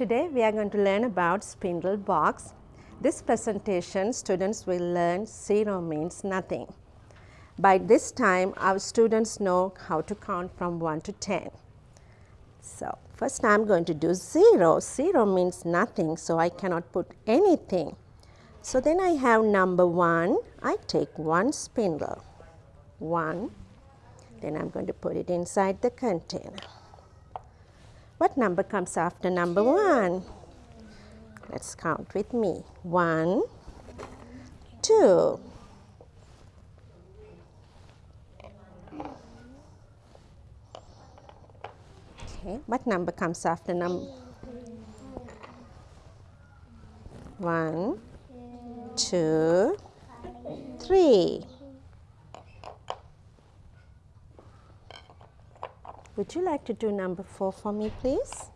Today we are going to learn about spindle box. This presentation students will learn 0 means nothing. By this time our students know how to count from 1 to 10. So first I am going to do 0. 0 means nothing so I cannot put anything. So then I have number 1. I take one spindle. 1. Then I am going to put it inside the container. What number comes after number 1? Let's count with me. 1, 2, Okay, what number comes after number? 1, 2, 3. Would you like to do number 4 for me, please?